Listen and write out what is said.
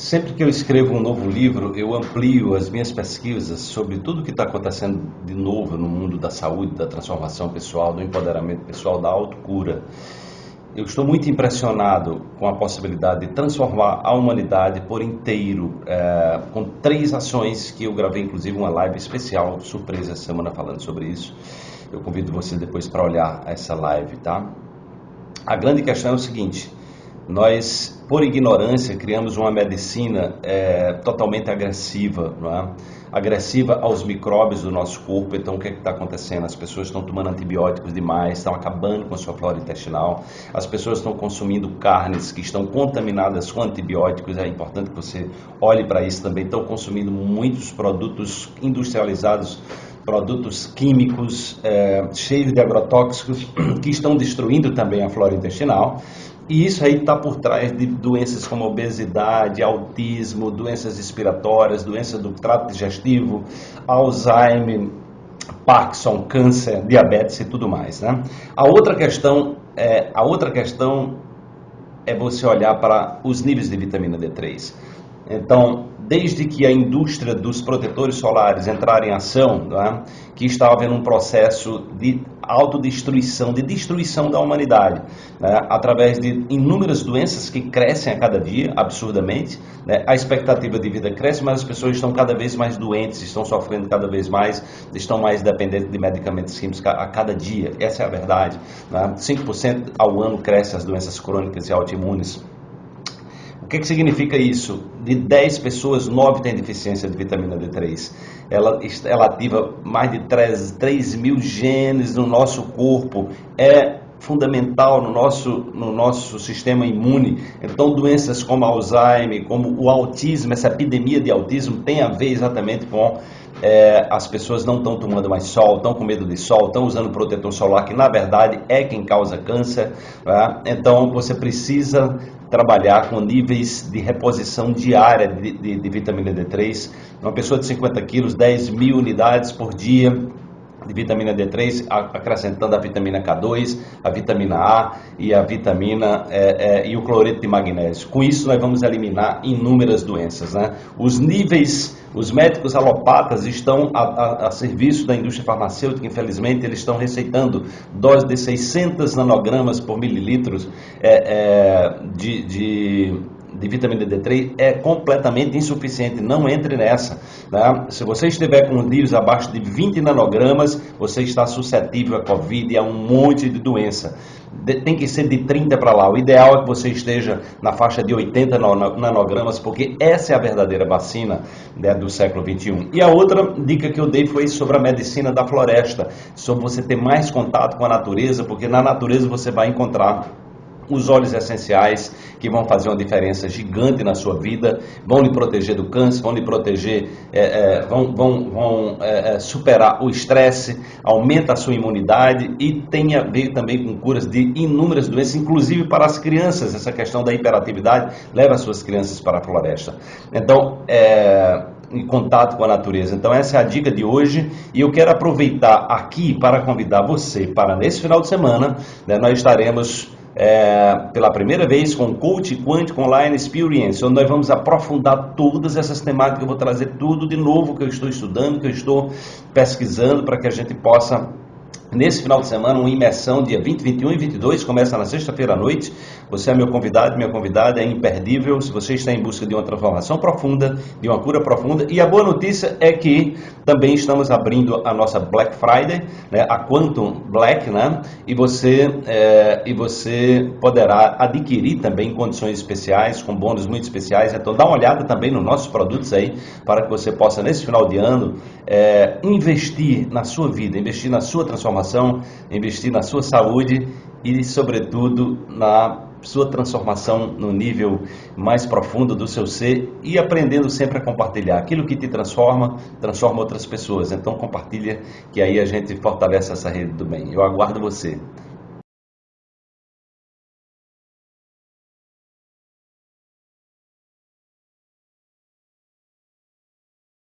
Sempre que eu escrevo um novo livro, eu amplio as minhas pesquisas sobre tudo que está acontecendo de novo no mundo da saúde, da transformação pessoal, do empoderamento pessoal, da autocura. Eu estou muito impressionado com a possibilidade de transformar a humanidade por inteiro, é, com três ações que eu gravei, inclusive uma live especial, surpresa, essa semana falando sobre isso. Eu convido você depois para olhar essa live, tá? A grande questão é o seguinte: nós, por ignorância, criamos uma medicina é, totalmente agressiva, não é? agressiva aos micróbios do nosso corpo. Então, o que é está acontecendo? As pessoas estão tomando antibióticos demais, estão acabando com a sua flora intestinal. As pessoas estão consumindo carnes que estão contaminadas com antibióticos. É importante que você olhe para isso também. Estão consumindo muitos produtos industrializados produtos químicos é, cheios de agrotóxicos que estão destruindo também a flora intestinal. E isso aí está por trás de doenças como obesidade, autismo, doenças respiratórias, doenças do trato digestivo, Alzheimer, Parkinson, câncer, diabetes e tudo mais. Né? A outra questão é a outra questão é você olhar para os níveis de vitamina D3. Então, desde que a indústria dos protetores solares entrar em ação, né, que estava havendo um processo de autodestruição, de destruição da humanidade, né, através de inúmeras doenças que crescem a cada dia, absurdamente. Né, a expectativa de vida cresce, mas as pessoas estão cada vez mais doentes, estão sofrendo cada vez mais, estão mais dependentes de medicamentos químicos a cada dia. Essa é a verdade. Né? 5% ao ano crescem as doenças crônicas e autoimunes que, que significa isso? De 10 pessoas, 9 têm deficiência de vitamina D3. Ela, ela ativa mais de 3, 3 mil genes no nosso corpo. É fundamental no nosso, no nosso sistema imune. Então, doenças como Alzheimer, como o autismo, essa epidemia de autismo tem a ver exatamente com é, as pessoas não estão tomando mais sol, estão com medo de sol, estão usando protetor solar, que na verdade é quem causa câncer. Né? Então, você precisa trabalhar com níveis de reposição diária de, de, de vitamina D3. Uma pessoa de 50 quilos, 10 mil unidades por dia de vitamina D3, acrescentando a vitamina K2, a vitamina A e a vitamina é, é, e o cloreto de magnésio. Com isso, nós vamos eliminar inúmeras doenças. Né? Os níveis, os médicos alopatas estão a, a, a serviço da indústria farmacêutica, infelizmente, eles estão receitando doses de 600 nanogramas por mililitros é, é de, de de vitamina D3 é completamente insuficiente, não entre nessa. Né? Se você estiver com níveis abaixo de 20 nanogramas, você está suscetível a Covid e a um monte de doença. De, tem que ser de 30 para lá. O ideal é que você esteja na faixa de 80 nanogramas, porque essa é a verdadeira vacina né, do século 21. E a outra dica que eu dei foi sobre a medicina da floresta, sobre você ter mais contato com a natureza, porque na natureza você vai encontrar os óleos essenciais que vão fazer uma diferença gigante na sua vida, vão lhe proteger do câncer, vão lhe proteger, é, é, vão, vão, vão é, é, superar o estresse, aumenta a sua imunidade e tem a ver também com curas de inúmeras doenças, inclusive para as crianças. Essa questão da hiperatividade leva as suas crianças para a floresta. Então, é, em contato com a natureza. Então essa é a dica de hoje e eu quero aproveitar aqui para convidar você para nesse final de semana, né, nós estaremos é, pela primeira vez com o Coach Quântico Online Experience, onde nós vamos aprofundar todas essas temáticas. Eu vou trazer tudo de novo que eu estou estudando, que eu estou pesquisando, para que a gente possa Nesse final de semana, uma imersão dia 20, 21 e 22, começa na sexta-feira à noite. Você é meu convidado, minha convidada, é imperdível se você está em busca de uma transformação profunda, de uma cura profunda. E a boa notícia é que também estamos abrindo a nossa Black Friday, né, a Quantum Black, né, e você, é, e você poderá adquirir também condições especiais, com bônus muito especiais. Então dá uma olhada também nos nossos produtos aí, para que você possa, nesse final de ano, é, investir na sua vida, investir na sua transformação investir na sua saúde e, sobretudo, na sua transformação no nível mais profundo do seu ser e aprendendo sempre a compartilhar. Aquilo que te transforma, transforma outras pessoas. Então compartilha que aí a gente fortalece essa rede do bem. Eu aguardo você.